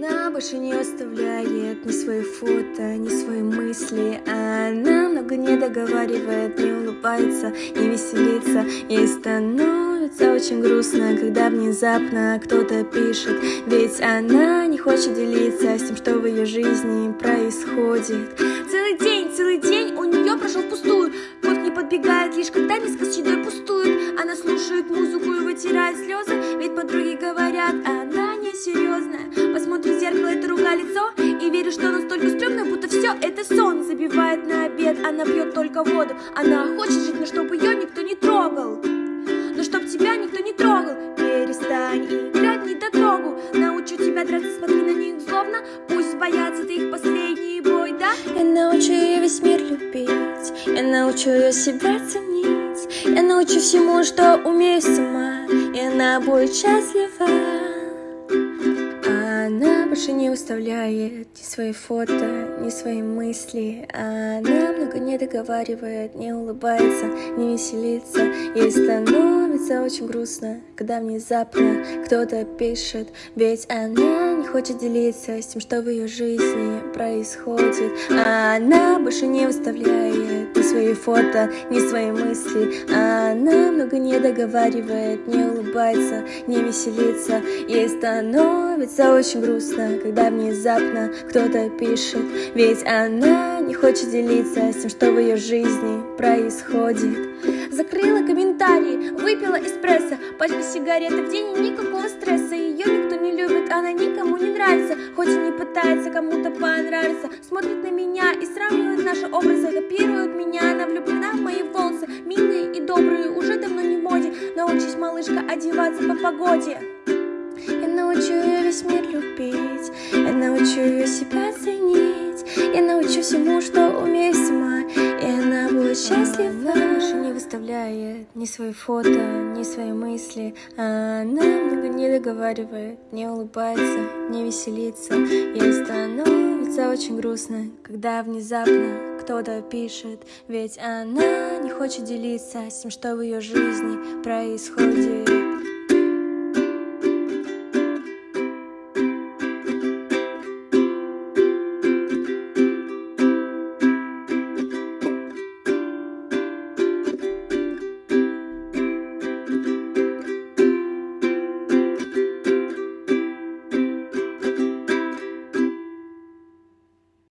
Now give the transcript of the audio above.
Она больше не оставляет ни свои фото, ни свои мысли. Она много не договаривает, не улыбается, не веселится. И становится очень грустно, когда внезапно кто-то пишет. Ведь она не хочет делиться с тем, что в ее жизни происходит. Целый день, целый день у нее прошел впустую. Кот не подбегает, лишь когда миска с едой пустует. Она слушает музыку и вытирает слезы Ведь подруги говорят, она зеркало это рука лицо. И верит, что настолько стрёмно, будто все это сон. Забивает на обед, она пьет только воду. Она хочет жить, но чтобы ее никто не трогал. Но чтоб тебя никто не трогал. Перестань играть не дотрогу. Научу тебя драться, смотри на них злобно. Пусть боятся ты их последний бой, да? Я научу ее весь мир любить. Я научу ее себя ценить. Я научу всему, что умею сама. И она будет счастлива больше не выставляет ни свои фото, ни свои мысли Она много не договаривает, не улыбается, не веселится. Ей становится очень грустно, когда внезапно кто-то пишет. Ведь она не хочет делиться с тем, что в ее жизни происходит. Она больше не выставляет ни свои фото, ни свои мысли. Она много не договаривает, не улыбается, не веселится. Ей становится очень грустно, когда внезапно кто-то пишет Ведь она не хочет делиться с тем, что в ее жизни происходит. Закрыла комментарии, выпила эспрессо Пачка сигареты в день и никакого стресса. Ее никто не любит, она никому не нравится. Хоть и не пытается кому-то понравиться Смотрит на меня и сравнивает наши образы. Копирует меня, она влюблена в мои волосы Милые и добрые, уже давно не в моде. Научись, малышка, одеваться по погоде. Я научу ее весь мир любить Я научу ее себя Научу всему, что умею сама И она будет счастлива. Она больше не выставляет ни свои фото, ни свои мысли. Она много не договаривает, не улыбается, не веселится. Ей становится очень грустно, когда внезапно кто-то пишет. Ведь она не хочет делиться с тем, что в ее жизни происходит